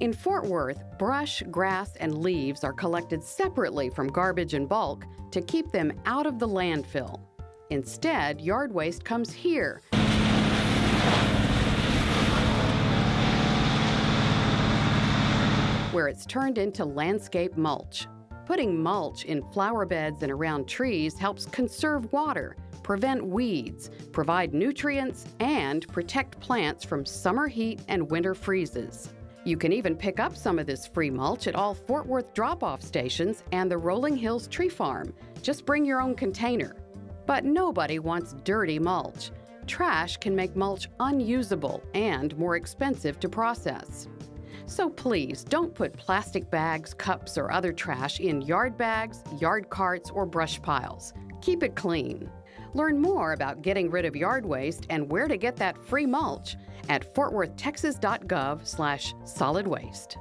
In Fort Worth, brush, grass, and leaves are collected separately from garbage and bulk to keep them out of the landfill. Instead, yard waste comes here. Where it's turned into landscape mulch. Putting mulch in flower beds and around trees helps conserve water, prevent weeds, provide nutrients, and protect plants from summer heat and winter freezes. You can even pick up some of this free mulch at all Fort Worth drop off stations and the Rolling Hills Tree Farm. Just bring your own container. But nobody wants dirty mulch. Trash can make mulch unusable and more expensive to process. So please don't put plastic bags, cups, or other trash in yard bags, yard carts, or brush piles. Keep it clean. Learn more about getting rid of yard waste and where to get that free mulch at fortworthtexas.gov slash solid waste.